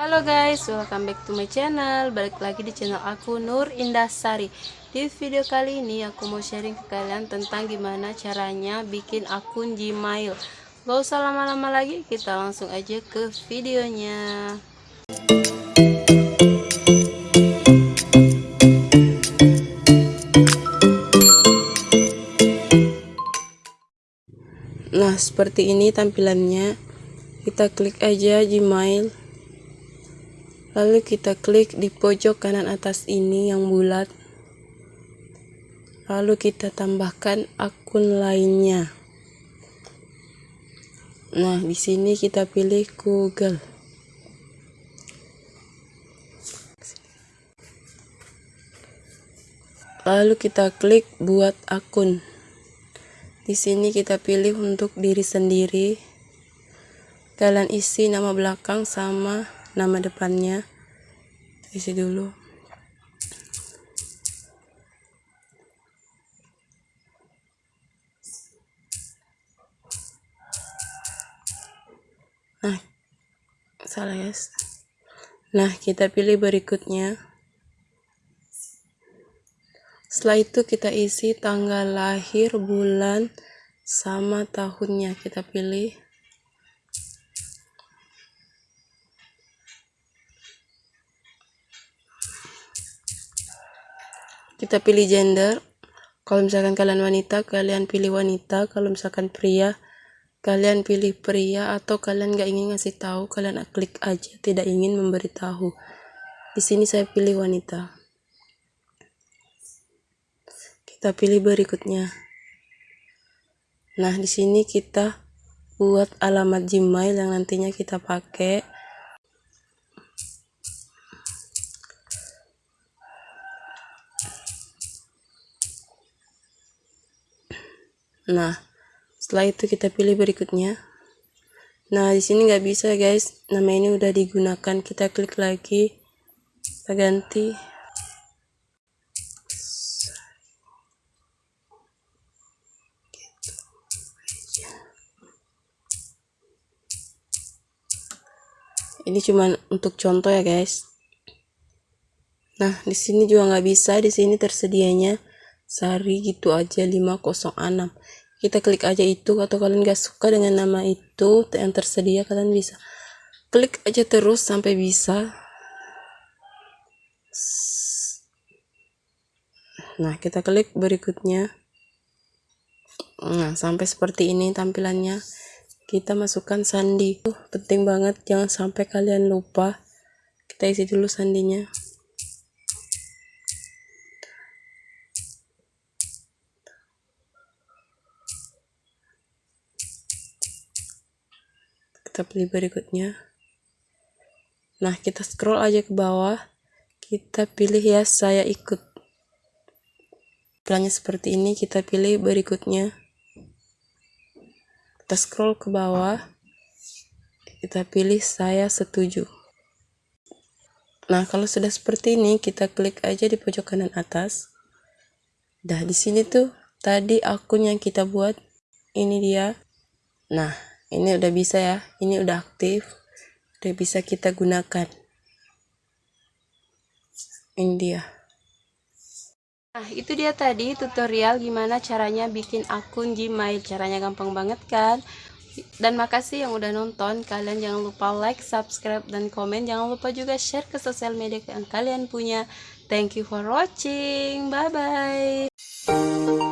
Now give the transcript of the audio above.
Halo guys, welcome back to my channel. Balik lagi di channel aku Nur Indah Sari. Di video kali ini aku mau sharing ke kalian tentang gimana caranya bikin akun Gmail. Gak usah lama-lama lagi, kita langsung aja ke videonya. Nah seperti ini tampilannya. Kita klik aja Gmail Lalu kita klik di pojok kanan atas ini yang bulat. Lalu kita tambahkan akun lainnya. Nah, di sini kita pilih Google. Lalu kita klik buat akun. Di sini kita pilih untuk diri sendiri. Kalian isi nama belakang sama nama depannya. Isi dulu. Nah salah guys. Nah kita pilih berikutnya. Setelah itu kita isi tanggal lahir bulan sama tahunnya. Kita pilih kita pilih gender. Kalau misalkan kalian wanita kalian pilih wanita. Kalau misalkan pria kalian pilih pria. Atau kalian gak ingin ngasih tahu kalian klik aja. Tidak ingin memberitahu. Di sini saya pilih wanita. Kita pilih berikutnya. Nah di sini kita buat alamat Gmail yang nantinya kita pakai Nah, setelah itu kita pilih berikutnya. Nah, di sini nggak bisa guys. Nama ini udah digunakan. Kita klik lagi. Kita ganti. Ini cuma untuk contoh ya guys. Nah, di sini juga nggak bisa. Di sini tersedianya Sari gitu aja 506 kita klik aja itu atau kalian gak suka dengan nama itu yang tersedia kalian bisa klik aja terus sampai bisa. Nah kita klik berikutnya. Nah sampai seperti ini tampilannya. Kita masukkan sandi. Penting banget jangan sampai kalian lupa. Kita isi dulu sandinya pilih berikutnya. Nah kita scroll aja ke bawah. Kita pilih ya saya ikut. Plannya seperti ini kita pilih berikutnya. Kita scroll ke bawah. Kita pilih saya setuju. Nah kalau sudah seperti ini kita klik aja di pojok kanan atas. Dah di sini tuh tadi akun yang kita buat. Ini dia. Nah ini udah bisa ya ini udah aktif udah bisa kita gunakan ini dia Nah, itu dia tadi tutorial gimana caranya bikin akun Gmail. Caranya gampang banget kan? Dan makasih yang udah nonton. Kalian jangan lupa like, subscribe, dan komen. Jangan lupa juga share ke sosial media yang kalian punya. Thank you for watching. Bye-bye.